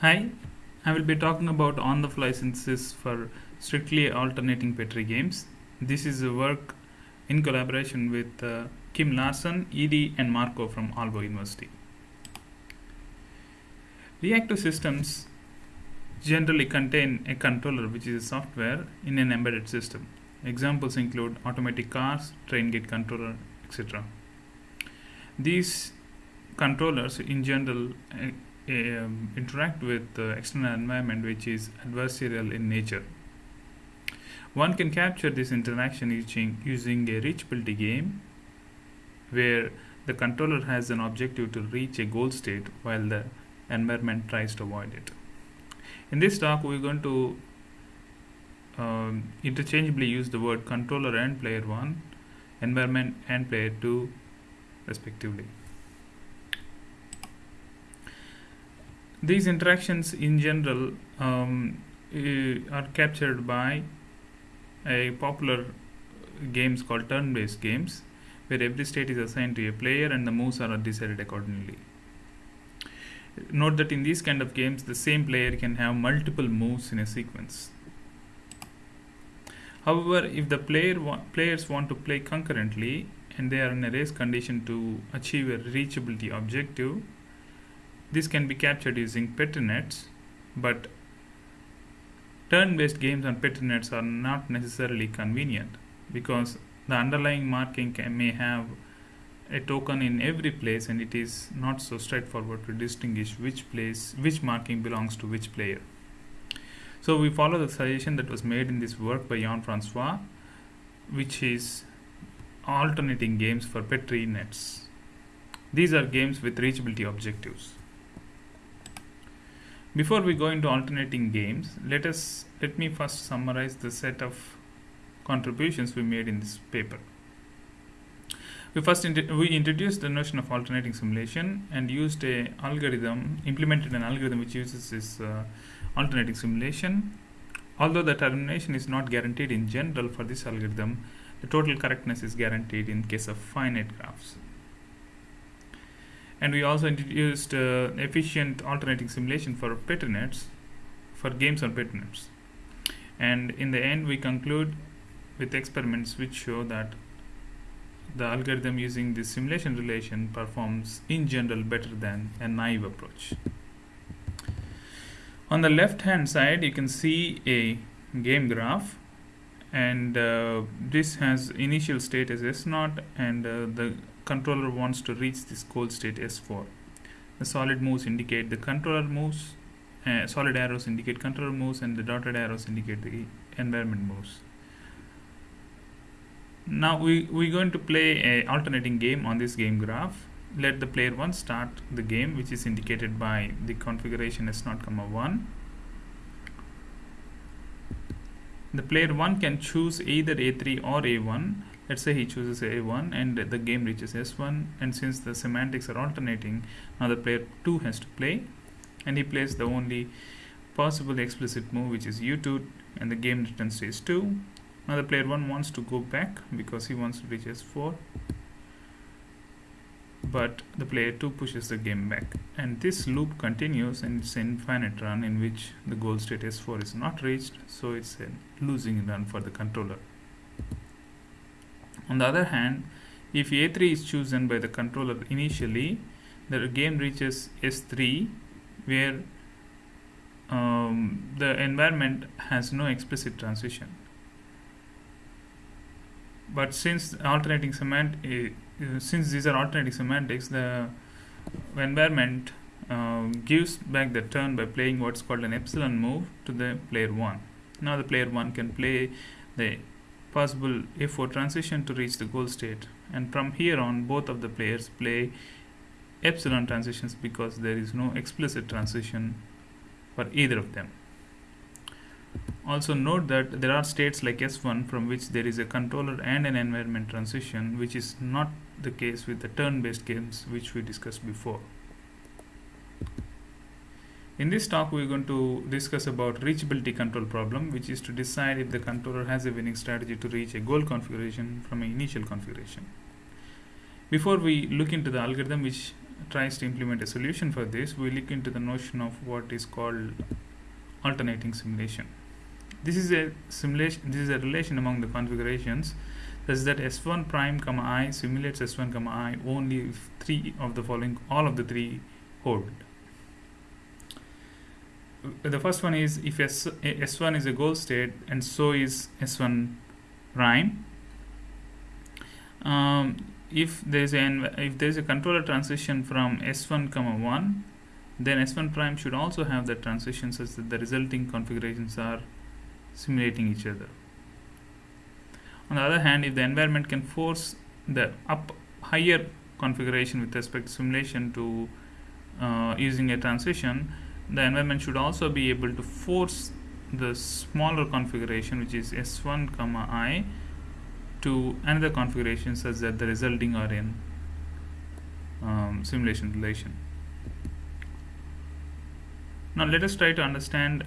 Hi, I will be talking about on-the-fly synthesis for strictly alternating Petri games. This is a work in collaboration with uh, Kim Larsen, Edie and Marco from Aalborg University. Reactive systems generally contain a controller which is a software in an embedded system. Examples include automatic cars, train gate controller, etc. These controllers in general uh, um, interact with the external environment which is adversarial in nature. One can capture this interaction using, using a reachability game where the controller has an objective to reach a goal state while the environment tries to avoid it. In this talk, we're going to um, interchangeably use the word controller and player 1, environment and player 2 respectively. These interactions in general um, are captured by a popular games called turn-based games where every state is assigned to a player and the moves are decided accordingly. Note that in these kind of games the same player can have multiple moves in a sequence. However, if the player wa players want to play concurrently and they are in a race condition to achieve a reachability objective, this can be captured using Petri nets, but turn-based games on Petri nets are not necessarily convenient because the underlying marking can, may have a token in every place and it is not so straightforward to distinguish which place which marking belongs to which player. So we follow the suggestion that was made in this work by Jan Francois which is alternating games for Petri nets. These are games with reachability objectives. Before we go into alternating games, let us let me first summarize the set of contributions we made in this paper. We first we introduced the notion of alternating simulation and used a algorithm, implemented an algorithm which uses this uh, alternating simulation. Although the termination is not guaranteed in general for this algorithm, the total correctness is guaranteed in case of finite graphs and we also introduced uh, efficient alternating simulation for Petri nets for games on Petri nets and in the end we conclude with experiments which show that the algorithm using this simulation relation performs in general better than a naive approach. On the left hand side you can see a game graph and uh, this has initial state as S0 and uh, the controller wants to reach this goal state S4. The solid moves indicate the controller moves, uh, solid arrows indicate controller moves and the dotted arrows indicate the environment moves. Now we, we're going to play a alternating game on this game graph. Let the player 1 start the game which is indicated by the configuration S0, comma 1. The player 1 can choose either A3 or A1 let's say he chooses a1 and the game reaches s1 and since the semantics are alternating now the player 2 has to play and he plays the only possible explicit move which is u2 and the game returns to s2 now the player 1 wants to go back because he wants to reach s4 but the player 2 pushes the game back. And this loop continues and it's an infinite run in which the goal state s4 is not reached so it's a losing run for the controller on the other hand, if A3 is chosen by the controller initially, the game reaches S3 where um, the environment has no explicit transition. But since alternating semant uh, since these are alternating semantics, the environment uh, gives back the turn by playing what's called an epsilon move to the player 1. Now the player 1 can play the possible a4 transition to reach the goal state and from here on both of the players play epsilon transitions because there is no explicit transition for either of them. Also note that there are states like S1 from which there is a controller and an environment transition which is not the case with the turn-based games which we discussed before. In this talk, we're going to discuss about reachability control problem, which is to decide if the controller has a winning strategy to reach a goal configuration from an initial configuration. Before we look into the algorithm which tries to implement a solution for this, we look into the notion of what is called alternating simulation. This is a simulation. This is a relation among the configurations, such that s1 prime comma i simulates s1 comma i only if three of the following, all of the three hold. The first one is if s, s1 is a goal state and so is s1 prime. Um, if there is an if there is a controller transition from s1 comma 1 then s1 prime should also have that transition such that the resulting configurations are simulating each other on the other hand if the environment can force the up higher configuration with respect to simulation to uh, using a transition the environment should also be able to force the smaller configuration which is s1 comma i to another configuration such that the resulting are in um, simulation relation. Now let us try to understand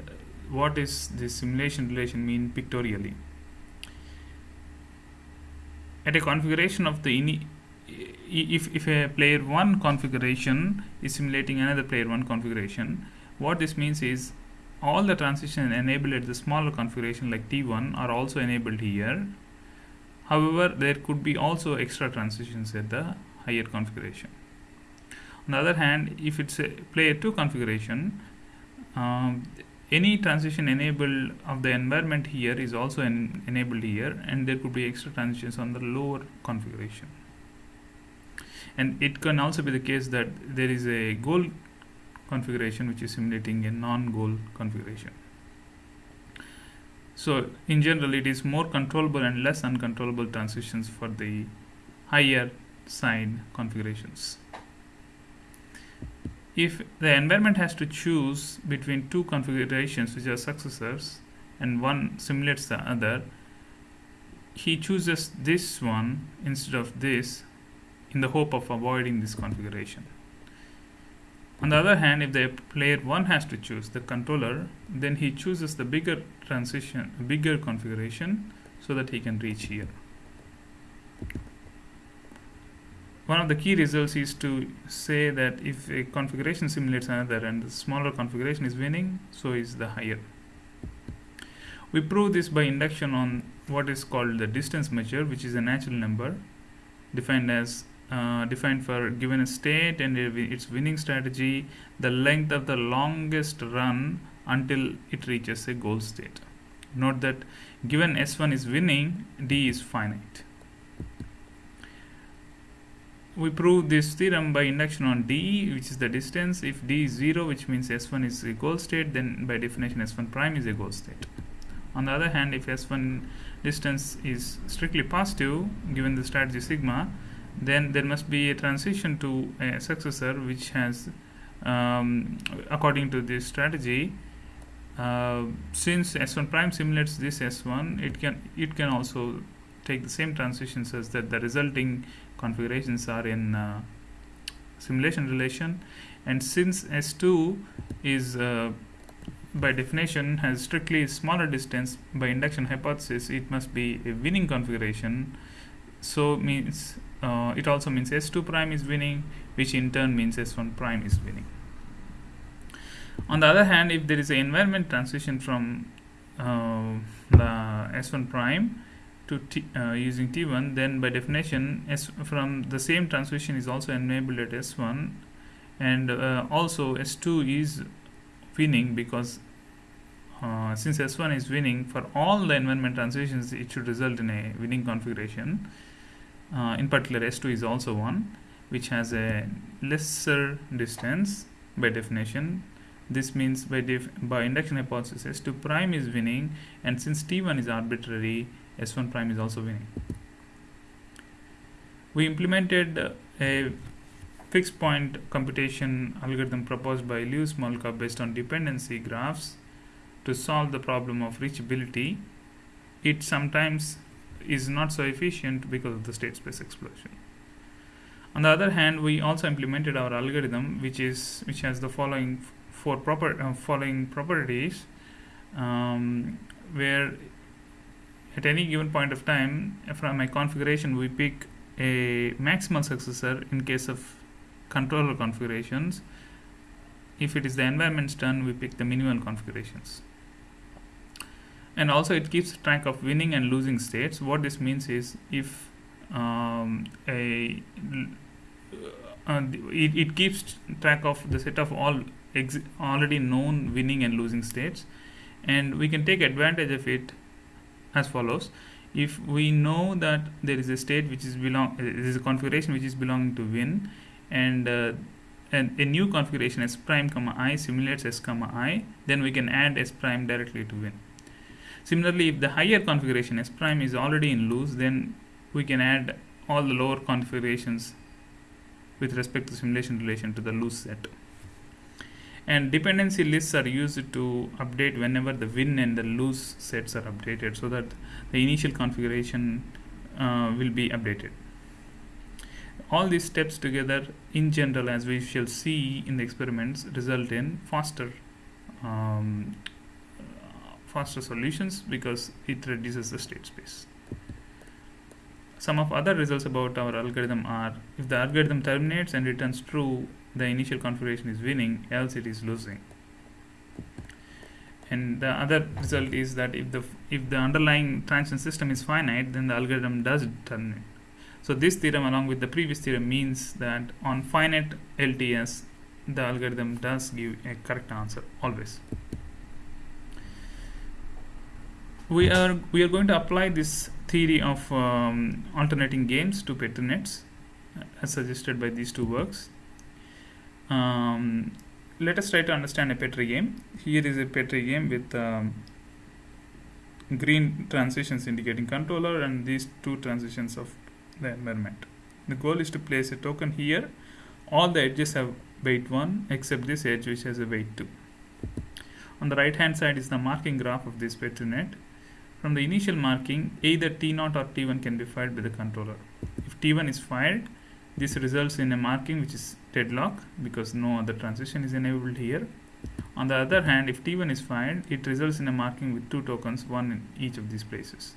what is this simulation relation mean pictorially. At a configuration of the ini if, if a player 1 configuration is simulating another player 1 configuration, what this means is all the transitions enabled at the smaller configuration like T1 are also enabled here However, there could be also extra transitions at the higher configuration. On the other hand, if it's a player 2 configuration, um, any transition enabled of the environment here is also en enabled here and there could be extra transitions on the lower configuration. And it can also be the case that there is a goal configuration which is simulating a non-goal configuration. So in general, it is more controllable and less uncontrollable transitions for the higher side configurations. If the environment has to choose between two configurations which are successors and one simulates the other, he chooses this one instead of this in the hope of avoiding this configuration. On the other hand, if the player 1 has to choose the controller, then he chooses the bigger transition, bigger configuration so that he can reach here. One of the key results is to say that if a configuration simulates another and the smaller configuration is winning, so is the higher. We prove this by induction on what is called the distance measure, which is a natural number defined as uh, defined for given a state and its winning strategy the length of the longest run until it reaches a goal state. Note that given s1 is winning d is finite. We prove this theorem by induction on d which is the distance. If d is 0 which means s1 is a goal state then by definition s1 prime is a goal state. On the other hand if s1 distance is strictly positive given the strategy sigma then there must be a transition to a successor which has um, according to this strategy uh, since s1 prime simulates this s1 it can it can also take the same transitions as that the resulting configurations are in uh, simulation relation. And since s2 is uh, by definition has strictly smaller distance by induction hypothesis it must be a winning configuration. So means uh, it also means s2 prime is winning which in turn means s1 prime is winning. On the other hand if there is an environment transition from uh, the s1 prime to t, uh, using t1 then by definition s from the same transition is also enabled at s1 and uh, also s2 is winning because uh, since s1 is winning for all the environment transitions it should result in a winning configuration uh, in particular s2 is also one which has a lesser distance by definition. This means by by induction hypothesis s2 prime is winning and since t1 is arbitrary s1 prime is also winning. We implemented a fixed point computation algorithm proposed by Liu Smolka based on dependency graphs to solve the problem of reachability. It sometimes is not so efficient because of the state space explosion. On the other hand, we also implemented our algorithm, which is which has the following four proper uh, following properties, um, where at any given point of time from my configuration we pick a maximal successor in case of controller configurations. If it is the environment's turn, we pick the minimal configurations. And also it keeps track of winning and losing states. What this means is if um, a uh, it, it keeps track of the set of all already known winning and losing states. And we can take advantage of it as follows. If we know that there is a state which is belong uh, there is a configuration which is belonging to win and uh, and a new configuration s prime comma i simulates s comma i then we can add s prime directly to win similarly if the higher configuration s prime is already in loose, then we can add all the lower configurations with respect to simulation relation to the loose set. And dependency lists are used to update whenever the win and the loose sets are updated so that the initial configuration uh, will be updated. All these steps together in general as we shall see in the experiments result in faster um, faster solutions because it reduces the state space. Some of other results about our algorithm are if the algorithm terminates and returns true the initial configuration is winning else it is losing. And the other result is that if the if the underlying transition system is finite then the algorithm does terminate. So this theorem along with the previous theorem means that on finite LTS the algorithm does give a correct answer always we are we are going to apply this theory of um, alternating games to petri nets as suggested by these two works um, let us try to understand a Petri game. Here is a Petri game with um, green transitions indicating controller and these two transitions of the environment. The goal is to place a token here. All the edges have weight 1 except this edge which has a weight 2. On the right hand side is the marking graph of this Petri net. From the initial marking, either T0 or T1 can be fired by the controller. If T1 is fired, this results in a marking which is deadlock because no other transition is enabled here. On the other hand, if T1 is fired, it results in a marking with two tokens, one in each of these places.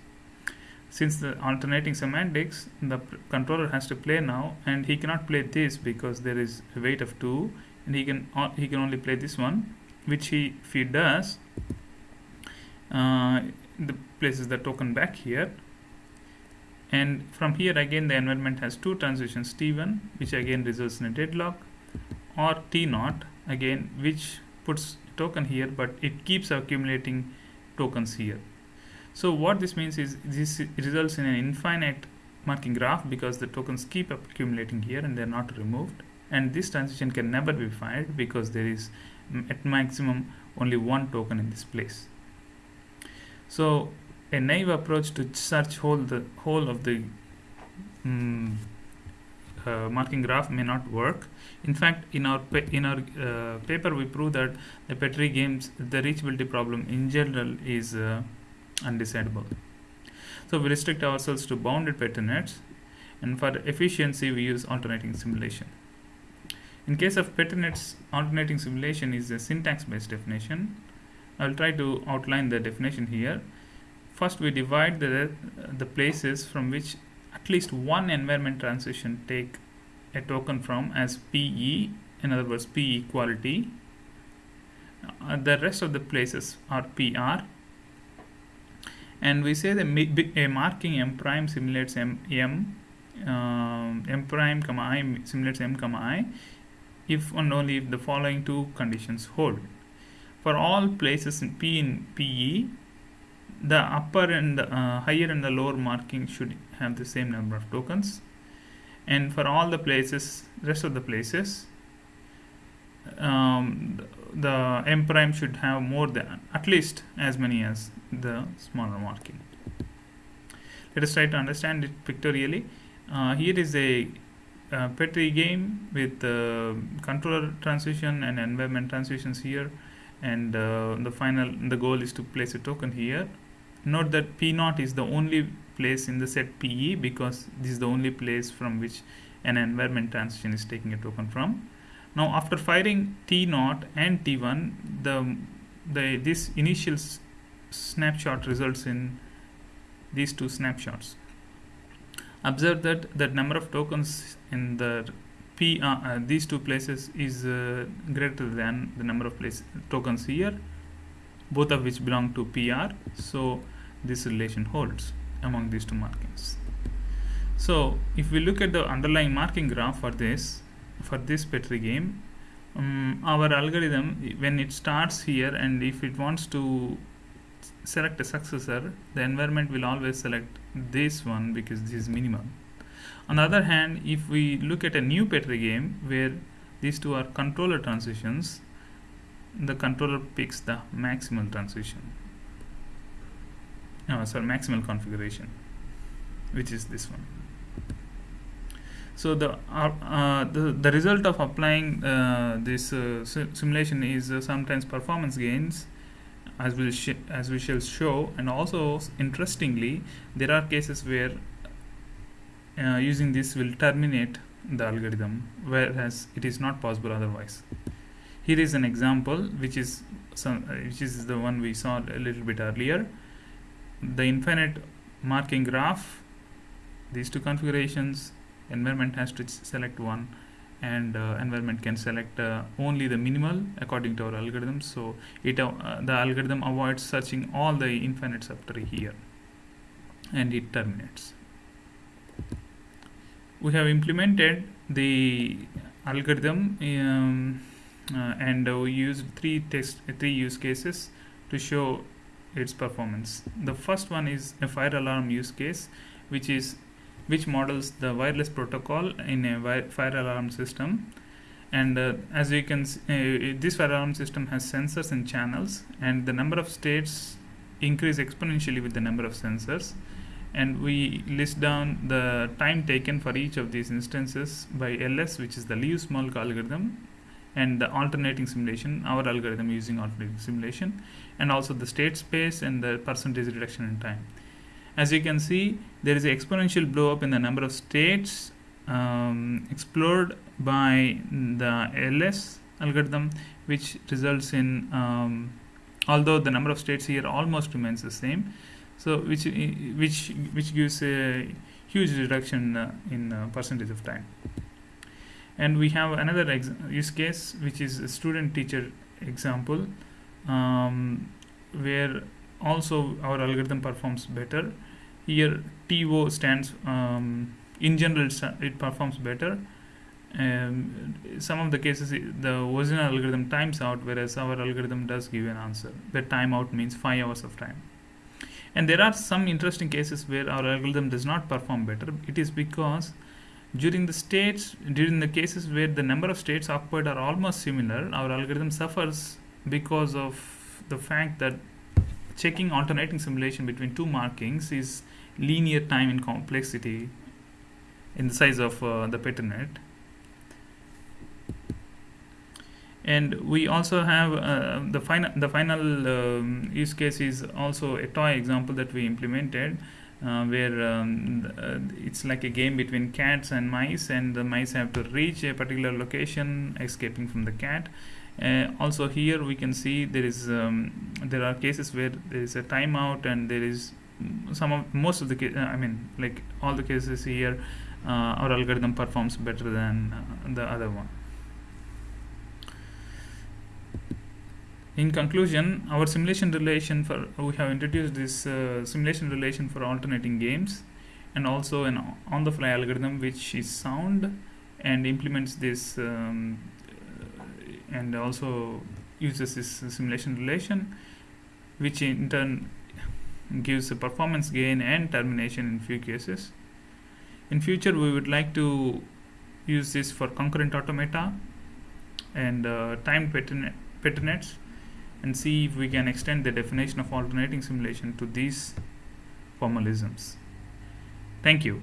Since the alternating semantics, the controller has to play now, and he cannot play this because there is a weight of 2, and he can he can only play this one, which he if he does, uh, the places the token back here, and from here again the environment has two transitions T1 which again results in a deadlock or T0 again which puts token here but it keeps accumulating tokens here. So what this means is this results in an infinite marking graph because the tokens keep accumulating here and they're not removed. And this transition can never be fired because there is at maximum only one token in this place so a naive approach to search whole the whole of the um, uh, marking graph may not work. In fact, in our in our uh, paper, we prove that the Petri games the reachability problem in general is uh, undecidable. So we restrict ourselves to bounded Petri nets, and for efficiency, we use alternating simulation. In case of Petri nets, alternating simulation is a syntax-based definition. I'll try to outline the definition here. First we divide the, the places from which at least one environment transition take a token from as PE in other words P equality. Uh, the rest of the places are PR and we say that a marking m prime simulates m m um, m prime comma i simulates m comma i if and only if the following two conditions hold for all places in p in pe the upper and the, uh, higher and the lower marking should have the same number of tokens. And for all the places rest of the places um, the m prime should have more than at least as many as the smaller marking. Let us try to understand it pictorially. Uh, here is a uh, Petri game with uh, controller transition and environment transitions here and uh, the final the goal is to place a token here note that P naught is the only place in the set PE because this is the only place from which an environment transition is taking a token from. Now after firing T naught and T1, the, the this initial snapshot results in these two snapshots. Observe that the number of tokens in the p uh, uh, these two places is uh, greater than the number of place tokens here both of which belong to pr so this relation holds among these two markings. So if we look at the underlying marking graph for this for this petri game um, our algorithm when it starts here and if it wants to select a successor the environment will always select this one because this is minimum on the other hand if we look at a new petri game where these two are controller transitions the controller picks the maximal transition. Oh, sorry maximal configuration which is this one. So the uh, uh, the, the result of applying uh, this uh, si- simulation is uh, sometimes performance gains as we as we shall show. And also interestingly there are cases where uh, using this will terminate the algorithm whereas it is not possible otherwise. Here is an example which is some uh, which is the one we saw a little bit earlier. The infinite marking graph these two configurations environment has to select one and uh, environment can select uh, only the minimal according to our algorithm. So it uh, the algorithm avoids searching all the infinite subtree here and it terminates we have implemented the algorithm um, uh, and uh, we used three test three use cases to show its performance. The first one is a fire alarm use case which is which models the wireless protocol in a fire alarm system. And uh, as you can s- uh, this fire alarm system has sensors and channels and the number of states increase exponentially with the number of sensors and we list down the time taken for each of these instances by ls which is the Liu-Smolka algorithm and the alternating simulation our algorithm using alternating simulation and also the state space and the percentage reduction in time. As you can see there is an exponential blow up in the number of states um, explored by the ls algorithm which results in um, although the number of states here almost remains the same so which which which gives a huge reduction uh, in uh, percentage of time. And we have another ex- use case which is a student teacher example um, where also our algorithm performs better. Here TO stands um, in general it performs better. Um, some of the cases the original algorithm times out whereas our algorithm does give an answer. The timeout means 5 hours of time and there are some interesting cases where our algorithm does not perform better. It is because during the states during the cases where the number of states occupied are almost similar our algorithm suffers because of the fact that checking alternating simulation between two markings is linear time in complexity in the size of uh, the Petri net and we also have uh, the final the final um, use case is also a toy example that we implemented uh, where um, uh, it's like a game between cats and mice and the mice have to reach a particular location escaping from the cat. Uh, also here we can see there is um, there are cases where there is a timeout and there is some of most of the uh, I mean like all the cases here uh, our algorithm performs better than the other one in conclusion our simulation relation for we have introduced this uh, simulation relation for alternating games and also an on the fly algorithm which is sound and implements this um, uh, and also uses this simulation relation which in turn gives a performance gain and termination in few cases. In future we would like to use this for concurrent automata and uh, timed pattern Petri nets and see if we can extend the definition of alternating simulation to these formalisms. Thank you.